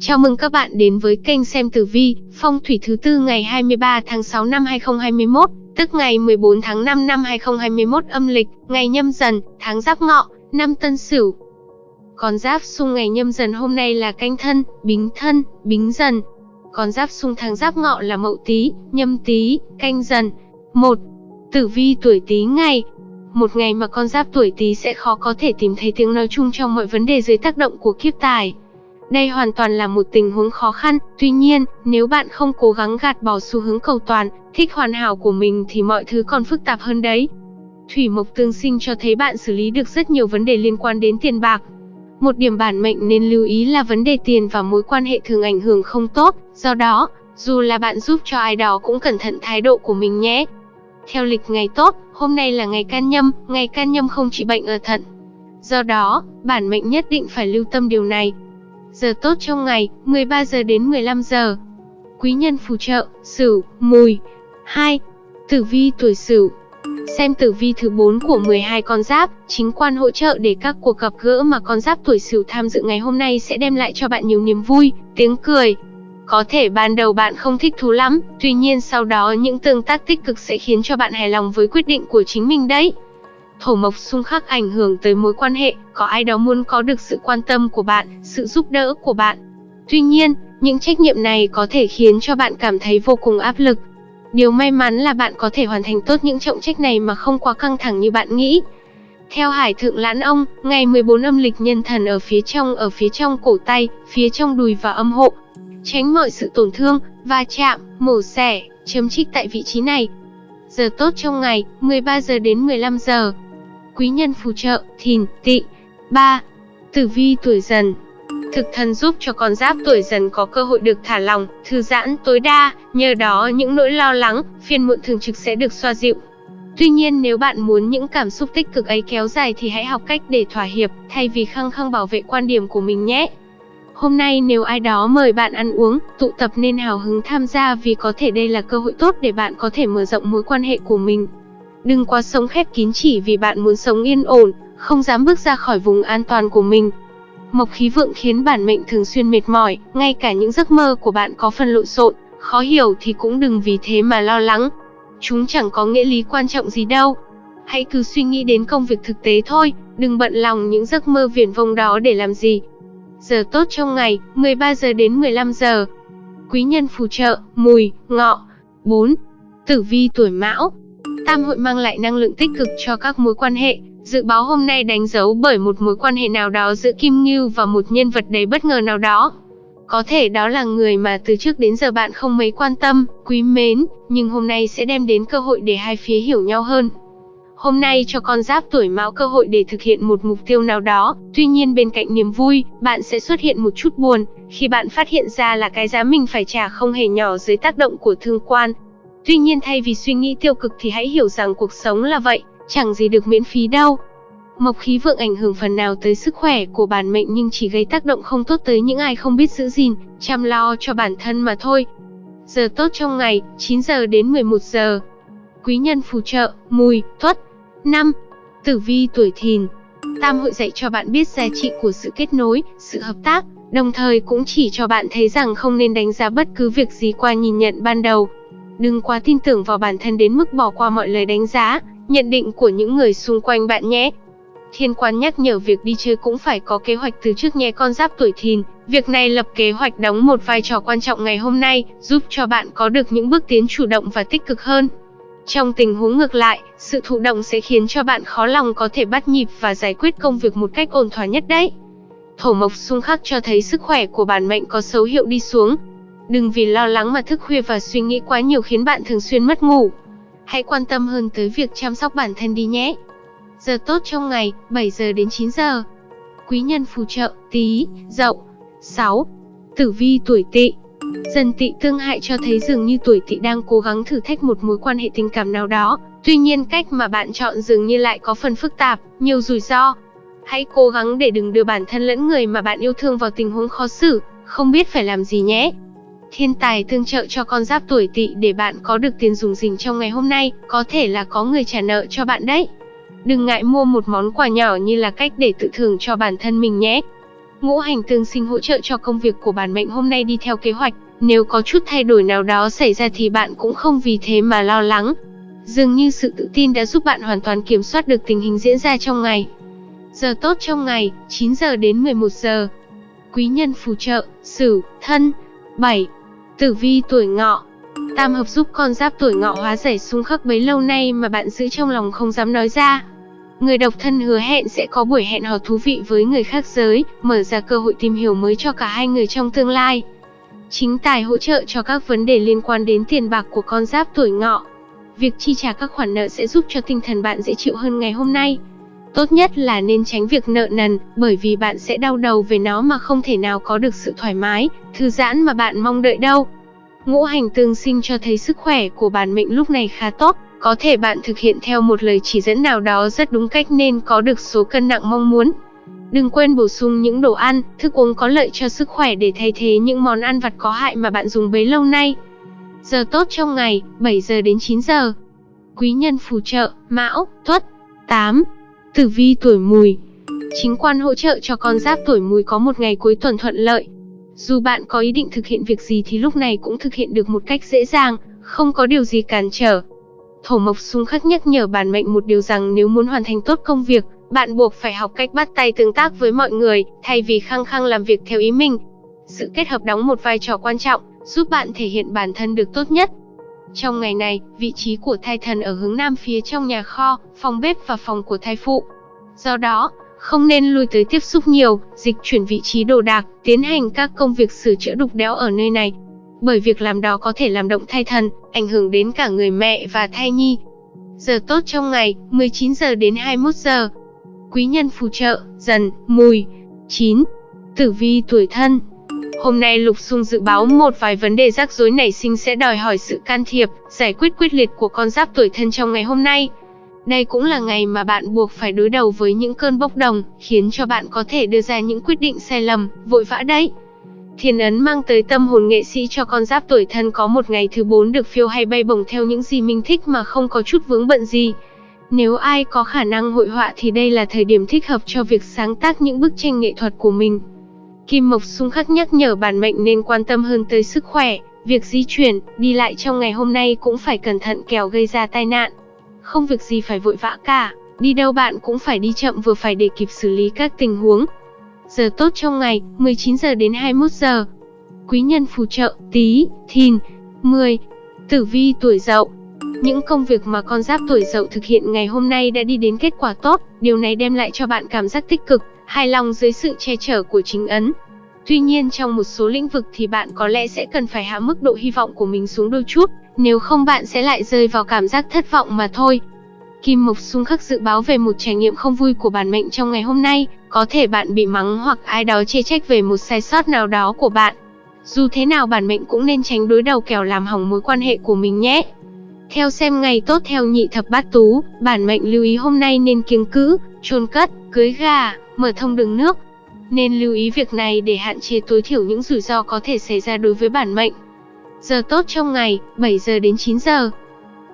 Chào mừng các bạn đến với kênh xem tử vi, phong thủy thứ tư ngày 23 tháng 6 năm 2021, tức ngày 14 tháng 5 năm 2021 âm lịch, ngày nhâm dần, tháng giáp ngọ, năm tân sửu. Con giáp xung ngày nhâm dần hôm nay là canh thân, bính thân, bính dần. Con giáp xung tháng giáp ngọ là mậu tý, nhâm tý, canh dần. 1. Tử vi tuổi tý ngày, một ngày mà con giáp tuổi Tý sẽ khó có thể tìm thấy tiếng nói chung trong mọi vấn đề dưới tác động của kiếp tài. Đây hoàn toàn là một tình huống khó khăn, tuy nhiên, nếu bạn không cố gắng gạt bỏ xu hướng cầu toàn, thích hoàn hảo của mình thì mọi thứ còn phức tạp hơn đấy. Thủy mộc tương sinh cho thấy bạn xử lý được rất nhiều vấn đề liên quan đến tiền bạc. Một điểm bản mệnh nên lưu ý là vấn đề tiền và mối quan hệ thường ảnh hưởng không tốt, do đó, dù là bạn giúp cho ai đó cũng cẩn thận thái độ của mình nhé. Theo lịch ngày tốt, hôm nay là ngày can nhâm, ngày can nhâm không trị bệnh ở thận. Do đó, bản mệnh nhất định phải lưu tâm điều này. Giờ tốt trong ngày, 13 giờ đến 15 giờ. Quý nhân phù trợ, Sửu, Mùi. 2. Tử vi tuổi Sửu. Xem tử vi thứ 4 của 12 con giáp, chính quan hỗ trợ để các cuộc gặp gỡ mà con giáp tuổi Sửu tham dự ngày hôm nay sẽ đem lại cho bạn nhiều niềm vui, tiếng cười, có thể ban đầu bạn không thích thú lắm, tuy nhiên sau đó những tương tác tích cực sẽ khiến cho bạn hài lòng với quyết định của chính mình đấy. Thổ mộc xung khắc ảnh hưởng tới mối quan hệ, có ai đó muốn có được sự quan tâm của bạn, sự giúp đỡ của bạn. Tuy nhiên, những trách nhiệm này có thể khiến cho bạn cảm thấy vô cùng áp lực. Điều may mắn là bạn có thể hoàn thành tốt những trọng trách này mà không quá căng thẳng như bạn nghĩ. Theo Hải Thượng Lãn Ông, ngày 14 âm lịch nhân thần ở phía trong ở phía trong cổ tay, phía trong đùi và âm hộ, tránh mọi sự tổn thương, va chạm, mổ xẻ, chấm trích tại vị trí này. Giờ tốt trong ngày, 13 giờ đến 15 giờ. Quý nhân phù trợ, thìn, tỵ. 3. Tử vi tuổi dần Thực thần giúp cho con giáp tuổi dần có cơ hội được thả lòng, thư giãn tối đa, nhờ đó những nỗi lo lắng, phiền muộn thường trực sẽ được xoa dịu. Tuy nhiên nếu bạn muốn những cảm xúc tích cực ấy kéo dài thì hãy học cách để thỏa hiệp, thay vì khăng khăng bảo vệ quan điểm của mình nhé. Hôm nay nếu ai đó mời bạn ăn uống, tụ tập nên hào hứng tham gia vì có thể đây là cơ hội tốt để bạn có thể mở rộng mối quan hệ của mình. Đừng quá sống khép kín chỉ vì bạn muốn sống yên ổn, không dám bước ra khỏi vùng an toàn của mình. Mộc khí vượng khiến bản mệnh thường xuyên mệt mỏi, ngay cả những giấc mơ của bạn có phần lộn xộn, khó hiểu thì cũng đừng vì thế mà lo lắng. Chúng chẳng có nghĩa lý quan trọng gì đâu. Hãy cứ suy nghĩ đến công việc thực tế thôi, đừng bận lòng những giấc mơ viển vông đó để làm gì. Giờ tốt trong ngày, 13 giờ đến 15 giờ. Quý nhân phù trợ, mùi, ngọ. 4. Tử vi tuổi mão. Tam hội mang lại năng lượng tích cực cho các mối quan hệ. Dự báo hôm nay đánh dấu bởi một mối quan hệ nào đó giữa Kim Ngưu và một nhân vật đầy bất ngờ nào đó. Có thể đó là người mà từ trước đến giờ bạn không mấy quan tâm, quý mến, nhưng hôm nay sẽ đem đến cơ hội để hai phía hiểu nhau hơn. Hôm nay cho con giáp tuổi mão cơ hội để thực hiện một mục tiêu nào đó, tuy nhiên bên cạnh niềm vui, bạn sẽ xuất hiện một chút buồn, khi bạn phát hiện ra là cái giá mình phải trả không hề nhỏ dưới tác động của thương quan. Tuy nhiên thay vì suy nghĩ tiêu cực thì hãy hiểu rằng cuộc sống là vậy, chẳng gì được miễn phí đâu. Mộc khí vượng ảnh hưởng phần nào tới sức khỏe của bản mệnh nhưng chỉ gây tác động không tốt tới những ai không biết giữ gìn, chăm lo cho bản thân mà thôi. Giờ tốt trong ngày, 9 giờ đến 11 giờ. Quý nhân phù trợ, mùi, tuất. năm, Tử vi tuổi thìn Tam hội dạy cho bạn biết giá trị của sự kết nối, sự hợp tác, đồng thời cũng chỉ cho bạn thấy rằng không nên đánh giá bất cứ việc gì qua nhìn nhận ban đầu. Đừng quá tin tưởng vào bản thân đến mức bỏ qua mọi lời đánh giá, nhận định của những người xung quanh bạn nhé. Thiên quan nhắc nhở việc đi chơi cũng phải có kế hoạch từ trước nhé con giáp tuổi thìn. Việc này lập kế hoạch đóng một vai trò quan trọng ngày hôm nay, giúp cho bạn có được những bước tiến chủ động và tích cực hơn. Trong tình huống ngược lại, sự thụ động sẽ khiến cho bạn khó lòng có thể bắt nhịp và giải quyết công việc một cách ổn thỏa nhất đấy. Thổ mộc xung khắc cho thấy sức khỏe của bản mệnh có dấu hiệu đi xuống. Đừng vì lo lắng mà thức khuya và suy nghĩ quá nhiều khiến bạn thường xuyên mất ngủ. Hãy quan tâm hơn tới việc chăm sóc bản thân đi nhé. Giờ tốt trong ngày, 7 giờ đến 9 giờ. Quý nhân phù trợ, tí, dậu. 6. Tử vi tuổi tỵ Dần tỵ tương hại cho thấy dường như tuổi tỵ đang cố gắng thử thách một mối quan hệ tình cảm nào đó, tuy nhiên cách mà bạn chọn dường như lại có phần phức tạp, nhiều rủi ro. Hãy cố gắng để đừng đưa bản thân lẫn người mà bạn yêu thương vào tình huống khó xử, không biết phải làm gì nhé. Thiên tài tương trợ cho con giáp tuổi tỵ để bạn có được tiền dùng dình trong ngày hôm nay, có thể là có người trả nợ cho bạn đấy. Đừng ngại mua một món quà nhỏ như là cách để tự thưởng cho bản thân mình nhé. Ngũ hành tương sinh hỗ trợ cho công việc của bản mệnh hôm nay đi theo kế hoạch, nếu có chút thay đổi nào đó xảy ra thì bạn cũng không vì thế mà lo lắng. Dường như sự tự tin đã giúp bạn hoàn toàn kiểm soát được tình hình diễn ra trong ngày. Giờ tốt trong ngày, 9 giờ đến 11 giờ. Quý nhân phù trợ, Sửu, Thân. 7. Tử vi tuổi Ngọ. Tam hợp giúp con giáp tuổi Ngọ hóa giải xung khắc bấy lâu nay mà bạn giữ trong lòng không dám nói ra. Người độc thân hứa hẹn sẽ có buổi hẹn hò thú vị với người khác giới, mở ra cơ hội tìm hiểu mới cho cả hai người trong tương lai. Chính tài hỗ trợ cho các vấn đề liên quan đến tiền bạc của con giáp tuổi Ngọ. Việc chi trả các khoản nợ sẽ giúp cho tinh thần bạn dễ chịu hơn ngày hôm nay. Tốt nhất là nên tránh việc nợ nần, bởi vì bạn sẽ đau đầu về nó mà không thể nào có được sự thoải mái, thư giãn mà bạn mong đợi đâu. Ngũ hành tương sinh cho thấy sức khỏe của bản mệnh lúc này khá tốt, có thể bạn thực hiện theo một lời chỉ dẫn nào đó rất đúng cách nên có được số cân nặng mong muốn. Đừng quên bổ sung những đồ ăn, thức uống có lợi cho sức khỏe để thay thế những món ăn vặt có hại mà bạn dùng bấy lâu nay. Giờ tốt trong ngày, 7 giờ đến 9 giờ. Quý nhân phù trợ, Mão, Tuất. 8. Tử vi tuổi Mùi. Chính quan hỗ trợ cho con giáp tuổi Mùi có một ngày cuối tuần thuận lợi. Dù bạn có ý định thực hiện việc gì thì lúc này cũng thực hiện được một cách dễ dàng, không có điều gì cản trở. Thổ mộc xung khắc nhắc nhở bản mệnh một điều rằng nếu muốn hoàn thành tốt công việc, bạn buộc phải học cách bắt tay tương tác với mọi người, thay vì khăng khăng làm việc theo ý mình. Sự kết hợp đóng một vai trò quan trọng, giúp bạn thể hiện bản thân được tốt nhất. Trong ngày này, vị trí của thai thần ở hướng nam phía trong nhà kho, phòng bếp và phòng của thai phụ. Do đó, không nên lui tới tiếp xúc nhiều, dịch chuyển vị trí đồ đạc, tiến hành các công việc sửa chữa đục đẽo ở nơi này. Bởi việc làm đó có thể làm động thai thần, ảnh hưởng đến cả người mẹ và thai nhi. Giờ tốt trong ngày, 19 giờ đến 21 giờ. Quý nhân phù trợ, dần, mùi. 9. Tử vi tuổi thân, Hôm nay Lục Xung dự báo một vài vấn đề rắc rối nảy sinh sẽ đòi hỏi sự can thiệp, giải quyết quyết liệt của con giáp tuổi thân trong ngày hôm nay. Đây cũng là ngày mà bạn buộc phải đối đầu với những cơn bốc đồng, khiến cho bạn có thể đưa ra những quyết định sai lầm, vội vã đấy. Thiên ấn mang tới tâm hồn nghệ sĩ cho con giáp tuổi thân có một ngày thứ bốn được phiêu hay bay bổng theo những gì mình thích mà không có chút vướng bận gì. Nếu ai có khả năng hội họa thì đây là thời điểm thích hợp cho việc sáng tác những bức tranh nghệ thuật của mình. Kim Mộc xung khắc nhắc nhở bản mệnh nên quan tâm hơn tới sức khỏe, việc di chuyển, đi lại trong ngày hôm nay cũng phải cẩn thận kẻo gây ra tai nạn. Không việc gì phải vội vã cả, đi đâu bạn cũng phải đi chậm vừa phải để kịp xử lý các tình huống. Giờ tốt trong ngày, 19 giờ đến 21 giờ. Quý nhân phù trợ, tí, thìn, 10. Tử vi tuổi dậu, những công việc mà con giáp tuổi dậu thực hiện ngày hôm nay đã đi đến kết quả tốt, điều này đem lại cho bạn cảm giác tích cực, hài lòng dưới sự che chở của chính ấn. Tuy nhiên trong một số lĩnh vực thì bạn có lẽ sẽ cần phải hạ mức độ hy vọng của mình xuống đôi chút, nếu không bạn sẽ lại rơi vào cảm giác thất vọng mà thôi. Kim Mộc xung khắc dự báo về một trải nghiệm không vui của bản mệnh trong ngày hôm nay, có thể bạn bị mắng hoặc ai đó chê trách về một sai sót nào đó của bạn. Dù thế nào bản mệnh cũng nên tránh đối đầu kẻo làm hỏng mối quan hệ của mình nhé. Theo xem ngày tốt theo nhị thập bát tú, bản mệnh lưu ý hôm nay nên kiêng cữ, chôn cất, cưới gà, mở thông đường nước. Nên lưu ý việc này để hạn chế tối thiểu những rủi ro có thể xảy ra đối với bản mệnh. Giờ tốt trong ngày, 7 giờ đến 9 giờ.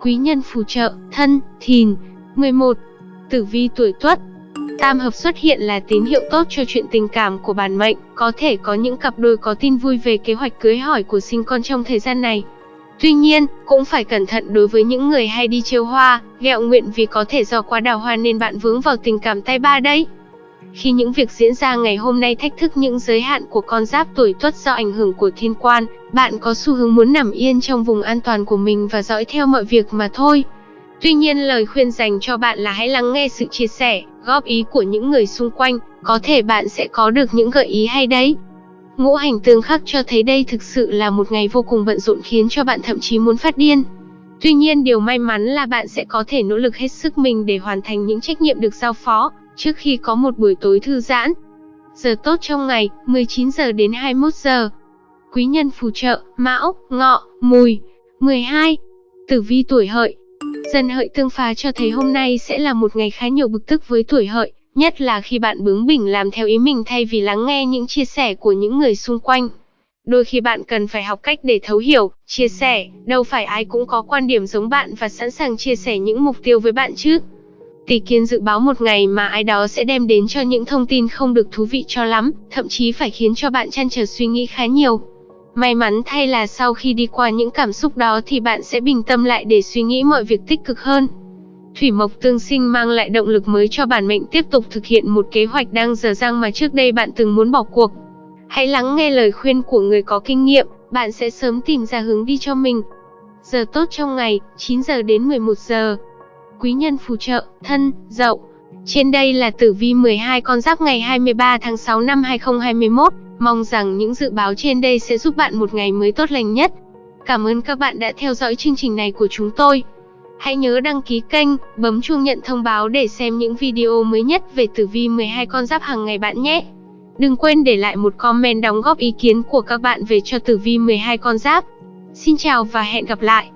Quý nhân phù trợ, thân, thìn. 11. Tử vi tuổi tuất, Tam hợp xuất hiện là tín hiệu tốt cho chuyện tình cảm của bản mệnh, có thể có những cặp đôi có tin vui về kế hoạch cưới hỏi của sinh con trong thời gian này. Tuy nhiên, cũng phải cẩn thận đối với những người hay đi trêu hoa, ghẹo nguyện vì có thể do quá đào hoa nên bạn vướng vào tình cảm tay ba đấy. Khi những việc diễn ra ngày hôm nay thách thức những giới hạn của con giáp tuổi tuất do ảnh hưởng của thiên quan, bạn có xu hướng muốn nằm yên trong vùng an toàn của mình và dõi theo mọi việc mà thôi. Tuy nhiên lời khuyên dành cho bạn là hãy lắng nghe sự chia sẻ, góp ý của những người xung quanh, có thể bạn sẽ có được những gợi ý hay đấy. Ngũ hành tương khắc cho thấy đây thực sự là một ngày vô cùng bận rộn khiến cho bạn thậm chí muốn phát điên. Tuy nhiên điều may mắn là bạn sẽ có thể nỗ lực hết sức mình để hoàn thành những trách nhiệm được giao phó, trước khi có một buổi tối thư giãn. Giờ tốt trong ngày, 19 giờ đến 21 giờ. Quý nhân phù trợ, Mão, Ngọ, Mùi. 12. Tử vi tuổi hợi. Dần hợi tương phá cho thấy hôm nay sẽ là một ngày khá nhiều bực tức với tuổi hợi, nhất là khi bạn bướng bỉnh làm theo ý mình thay vì lắng nghe những chia sẻ của những người xung quanh. Đôi khi bạn cần phải học cách để thấu hiểu, chia sẻ, đâu phải ai cũng có quan điểm giống bạn và sẵn sàng chia sẻ những mục tiêu với bạn chứ. Tỷ kiến dự báo một ngày mà ai đó sẽ đem đến cho những thông tin không được thú vị cho lắm, thậm chí phải khiến cho bạn chăn trở suy nghĩ khá nhiều. May mắn thay là sau khi đi qua những cảm xúc đó thì bạn sẽ bình tâm lại để suy nghĩ mọi việc tích cực hơn. Thủy Mộc tương sinh mang lại động lực mới cho bản mệnh tiếp tục thực hiện một kế hoạch đang dở dang mà trước đây bạn từng muốn bỏ cuộc. Hãy lắng nghe lời khuyên của người có kinh nghiệm, bạn sẽ sớm tìm ra hướng đi cho mình. Giờ tốt trong ngày, 9 giờ đến 11 giờ. Quý nhân phù trợ, thân, dậu. Trên đây là tử vi 12 con giáp ngày 23 tháng 6 năm 2021. Mong rằng những dự báo trên đây sẽ giúp bạn một ngày mới tốt lành nhất. Cảm ơn các bạn đã theo dõi chương trình này của chúng tôi. Hãy nhớ đăng ký kênh, bấm chuông nhận thông báo để xem những video mới nhất về tử vi 12 con giáp hàng ngày bạn nhé. Đừng quên để lại một comment đóng góp ý kiến của các bạn về cho tử vi 12 con giáp. Xin chào và hẹn gặp lại.